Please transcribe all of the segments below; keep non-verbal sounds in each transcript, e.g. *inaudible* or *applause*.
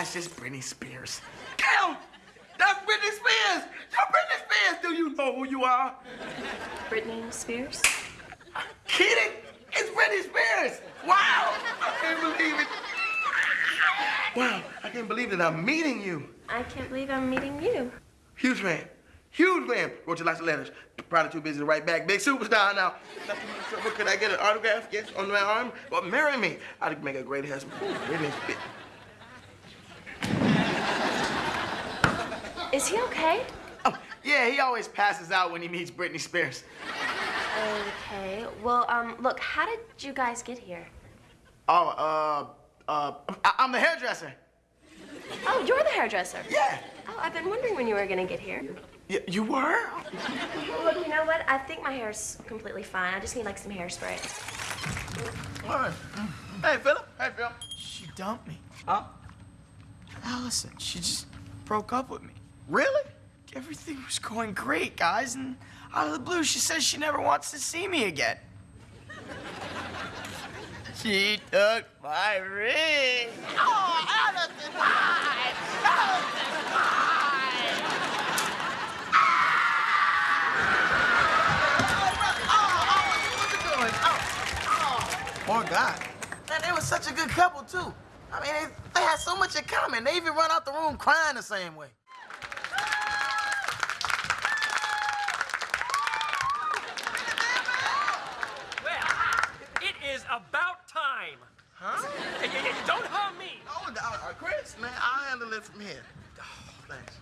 That's just Britney Spears. Damn! That's Britney Spears! You're Britney Spears! Do you know who you are? Britney Spears? Kidding? It's Britney Spears! Wow! I can't believe it. Wow, I can't believe that I'm meeting you. I can't believe I'm meeting you. Huge fan. Huge fan. Wrote you lots of letters. Probably too busy to write back. Big superstar now. Could I get an autograph? Yes, on my arm? Well, marry me. I'd make a great husband. Britney Spears. Is he okay? Oh, yeah, he always passes out when he meets Britney Spears. Okay. Well, um, look, how did you guys get here? Oh, uh, uh, I- I'm the hairdresser. Oh, you're the hairdresser. Yeah. Oh, I've been wondering when you were gonna get here. Y you were? Look, you know what? I think my hair's completely fine. I just need like some hairspray. What? Hey, Philip. Hey, Phil. She dumped me. Huh? Allison, she just broke up with me. Really? Everything was going great, guys, and out of the blue, she says she never wants to see me again. *laughs* She took my ring. Oh, Allison, why? Allison, why? Poor guy. Man, they were such a good couple, too. I mean, they, they had so much in common. They even run out the room crying the same way. Well, it is about time. Huh? Hey, hey, hey, don't harm me. Oh, uh, Chris, man, I'll handle it from here. Oh, thanks.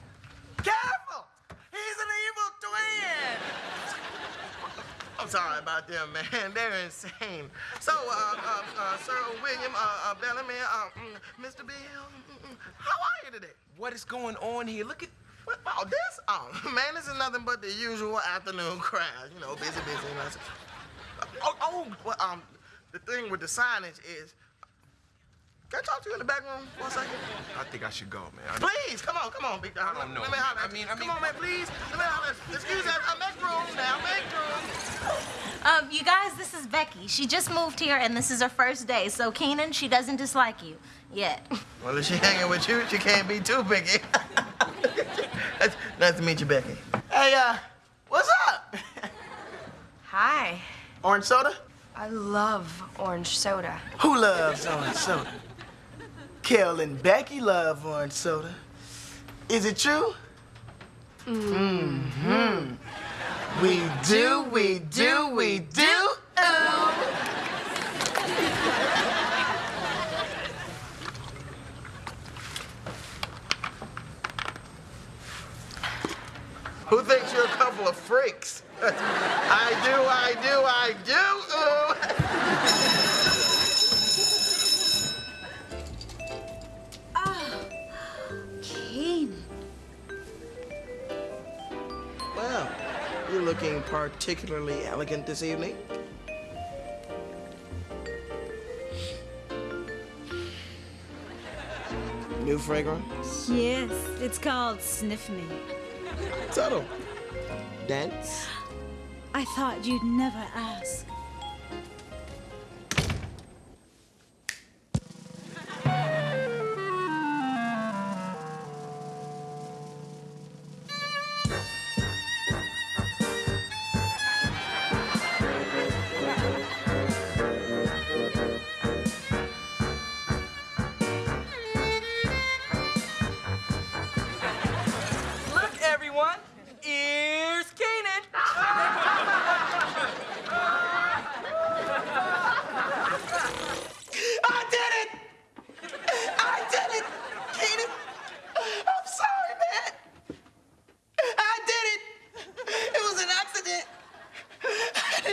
Careful! He's an evil twin! *laughs* I'm sorry about them, man. *laughs* They're insane. So, uh, uh, uh, Sir William uh, uh, Bellamy, uh, mm, Mr. Bill, mm, mm, how are you today? What is going on here? Look at What, oh, this? Oh, *laughs* man, this is nothing but the usual afternoon crowd. You know, busy, busy. You know. Oh, oh, well, um, the thing with the signage is, can I talk to you in the back room for a second? I think I should go, man. I- Please, come on, come on, big dog. I don't know, Let me holler. I mean- I come on, man, please. Let me holler. Excuse me, I make room now. Make room. Um, you guys, this is Becky. She just moved here, and this is her first day. So, Kenan, she doesn't dislike you yet. Well, if she hanging with you, she can't be too picky. *laughs* nice, nice to meet you, Becky. Hey, uh, what's up? Hi. Orange soda? I love orange soda. Who loves orange soda? Kel and Becky love orange soda. Is it true? Mm-hmm. We do, we do, we do. Who thinks you're a couple of freaks? *laughs* I do, I do, I do. Looking particularly elegant this evening. New fragrance? Yes, it's called Sniff Me. Subtle. Dense. I thought you'd never ask.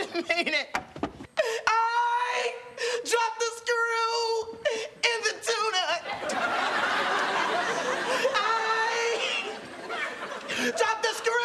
*laughs* didn't mean it. I dropped the screw in the tuna. I dropped the screw.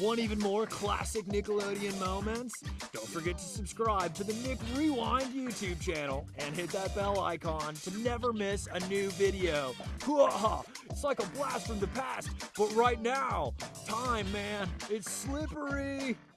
Want even more classic Nickelodeon moments? Don't forget to subscribe to the Nick Rewind YouTube channel and hit that bell icon to never miss a new video. *laughs* It's like a blast from the past, but right now, time, man, it's slippery.